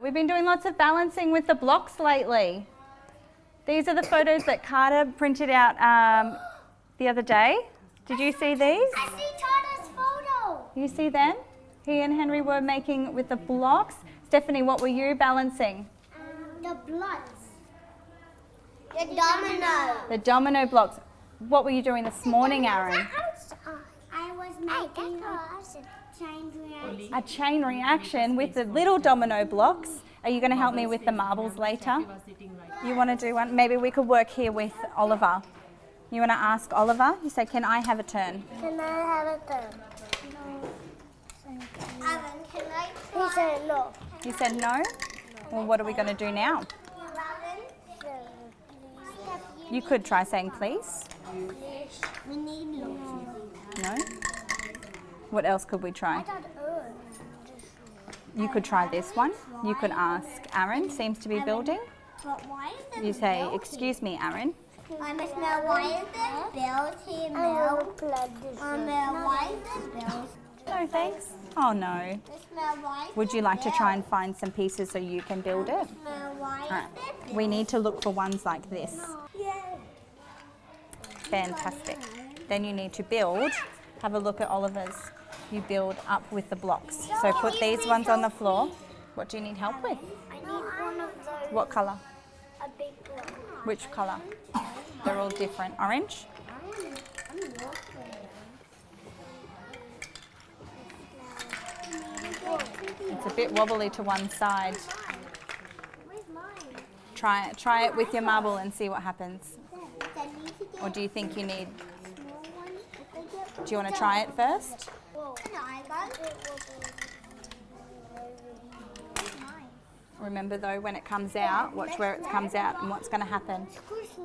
We've been doing lots of balancing with the blocks lately. These are the photos that Carter printed out um, the other day. Did you see these? I see Tada's photo. You see them? He and Henry were making with the blocks. Stephanie, what were you balancing? Um, the blocks. The domino. The domino blocks. What were you doing this morning, Aaron? Making a chain reaction. A chain reaction with the little domino blocks. Are you going to help me with the marbles later? You want to do one? Maybe we could work here with Oliver. You want to ask Oliver? You say, can I have a turn? Can I have a turn? Evan, can I He said no. You said no? Well, what are we going to do now? You could try saying please. We need No? What else could we try? You could try this one. You could ask Aaron, seems to be building. But why is this You say, excuse me, Aaron. I must know why is this built here milk? Um, why is this built? No, thanks. Oh, no. This smell why is Would you like to try and find some pieces so you can build it? smell why is Alright. this We need to look for ones like this. Fantastic. Then you need to build. Have a look at Oliver's. You build up with the blocks. So put these ones on the floor. What do you need help with? What colour? A big one. Which colour? They're all different. Orange? It's a bit wobbly to one side. Try it. Try it with your marble and see what happens. Or do you think you need? Do you want to try it first? Remember though, when it comes out, watch where it comes out and what's going to happen.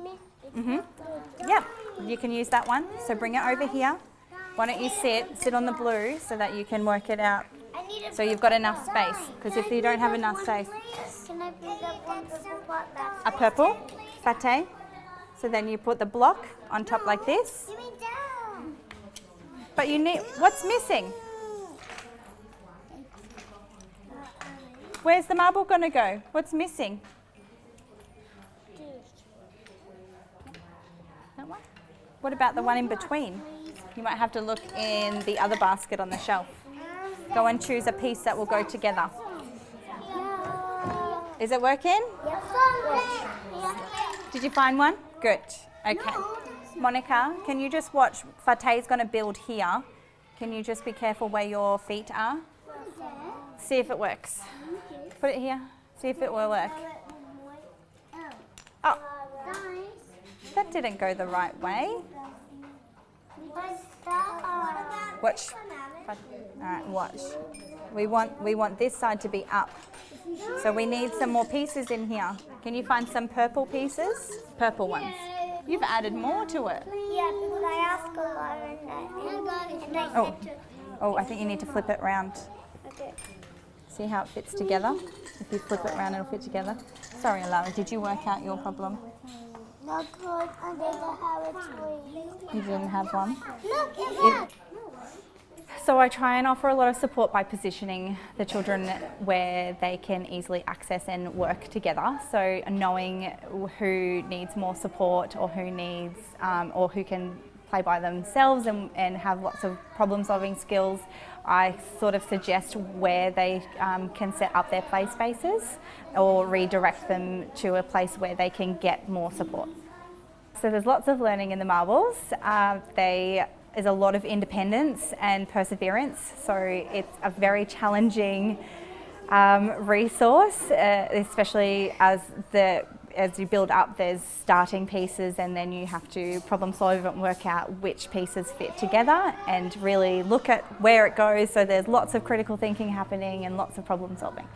Me. Mhm. Yep, you can use that one. So bring it over here. Why don't you sit, sit on the blue so that you can work it out. I need a So you've got enough space. Because if you don't have enough space, Can I bring up one purple a purple pate. So then you put the block on top like this. Give me down. But you need, what's missing? Where's the marble going to go? What's missing? That one? What about the one in between? You might have to look in the other basket on the shelf. Go and choose a piece that will go together. Is it working? Did you find one? Good. Okay. Monica, can you just watch? Fateh's going to build here. Can you just be careful where your feet are? See if it works. Put it here. See if it will work. Oh, that didn't go the right way. Watch. All right, watch. We want we want this side to be up. So we need some more pieces in here. Can you find some purple pieces? Purple ones. You've added more to it. Yeah, because I asked a lot and I, and I Oh. Oh, I think you need to flip it round. okay. See how it fits together? If you flip it around, it'll fit together. Sorry, Alara, did you work out your problem? No, good, and they don't have a tree. You didn't have one? Look, that. So I try and offer a lot of support by positioning the children where they can easily access and work together. So knowing who needs more support or who needs um, or who can play by themselves and, and have lots of problem solving skills, I sort of suggest where they um, can set up their play spaces or redirect them to a place where they can get more support. So there's lots of learning in the marbles. Uh, they is a lot of independence and perseverance. So it's a very challenging um, resource, uh, especially as the as you build up, there's starting pieces, and then you have to problem solve and work out which pieces fit together, and really look at where it goes. So there's lots of critical thinking happening and lots of problem solving.